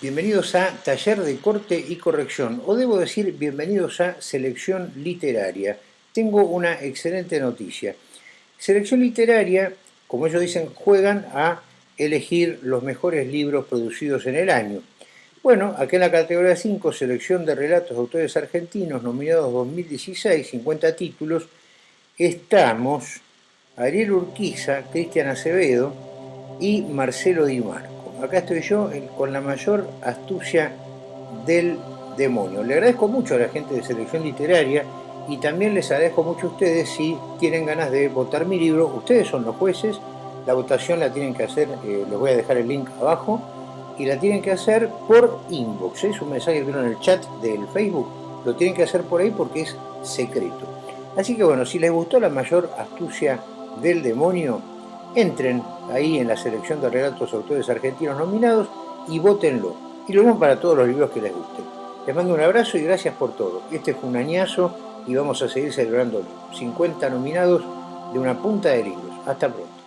Bienvenidos a Taller de Corte y Corrección, o debo decir bienvenidos a Selección Literaria. Tengo una excelente noticia. Selección Literaria, como ellos dicen, juegan a elegir los mejores libros producidos en el año. Bueno, aquí en la categoría 5, selección de relatos de autores argentinos nominados 2016, 50 títulos, estamos Ariel Urquiza, Cristian Acevedo y Marcelo Di Marco. Acá estoy yo con la mayor astucia del demonio. Le agradezco mucho a la gente de selección literaria y también les agradezco mucho a ustedes si tienen ganas de votar mi libro. Ustedes son los jueces, la votación la tienen que hacer, eh, les voy a dejar el link abajo, y la tienen que hacer por inbox. Es un mensaje que vieron en el chat del Facebook, lo tienen que hacer por ahí porque es secreto. Así que bueno, si les gustó la mayor astucia del demonio, entren ahí en la selección de relatos autores argentinos nominados y votenlo. Y lo mismo para todos los libros que les gusten. Les mando un abrazo y gracias por todo. Este fue un añazo y vamos a seguir celebrando 50 nominados de una punta de libros. Hasta pronto.